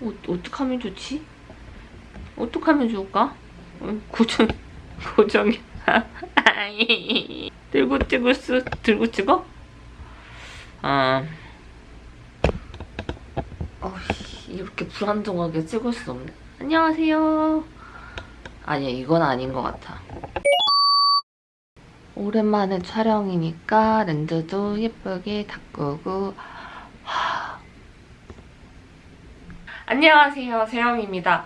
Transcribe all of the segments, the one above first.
어, 어떡하면 좋지? 어떡하면 좋을까? 어, 고정, 고정이. 들고 찍을 수, 들고 찍어? 아. 어이, 이렇게 불안정하게 찍을 수 없네. 안녕하세요. 아니야, 이건 아닌 것 같아. 오랜만에 촬영이니까 렌즈도 예쁘게 닦고. 하... 안녕하세요. 세영입니다.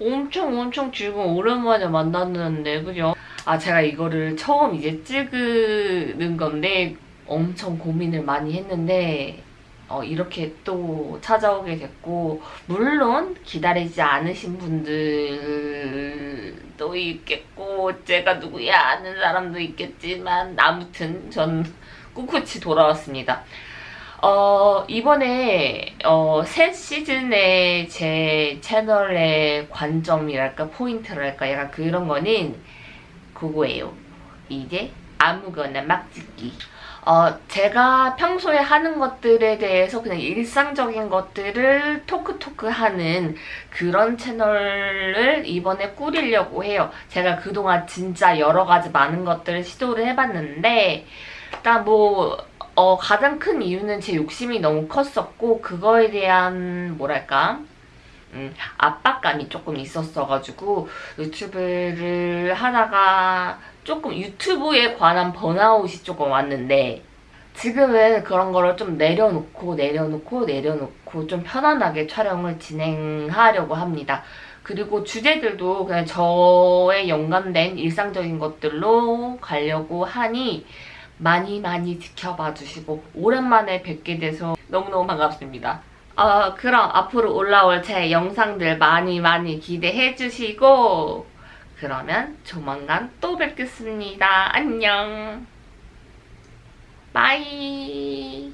엄청 엄청 즐거운 오랜만에 만났는데 그죠? 아 제가 이거를 처음 이제 찍는 건데 엄청 고민을 많이 했는데 어, 이렇게 또 찾아오게 됐고 물론 기다리지 않으신 분들 도 있겠고 제가 누구야 아는 사람도 있겠지만 아무튼 전 꿋꿋이 돌아왔습니다. 어, 이번에 어, 새 시즌의 제 채널의 관점이랄까 포인트랄까 약간 그런 거는 그거예요. 이제 아무거나 막 찍기. 어, 제가 평소에 하는 것들에 대해서 그냥 일상적인 것들을 토크토크 하는 그런 채널을 이번에 꾸리려고 해요. 제가 그동안 진짜 여러 가지 많은 것들을 시도를 해봤는데 일단 뭐 어, 가장 큰 이유는 제 욕심이 너무 컸었고 그거에 대한 뭐랄까 음, 압박감이 조금 있었어가지고 유튜브를 하다가 조금 유튜브에 관한 번아웃이 조금 왔는데 지금은 그런 거를 좀 내려놓고 내려놓고 내려놓고 좀 편안하게 촬영을 진행하려고 합니다. 그리고 주제들도 그냥 저에 연관된 일상적인 것들로 가려고 하니 많이 많이 지켜봐 주시고 오랜만에 뵙게 돼서 너무너무 반갑습니다. 어, 그럼 앞으로 올라올 제 영상들 많이 많이 기대해 주시고 그러면 조만간 또 뵙겠습니다. 안녕. 바이.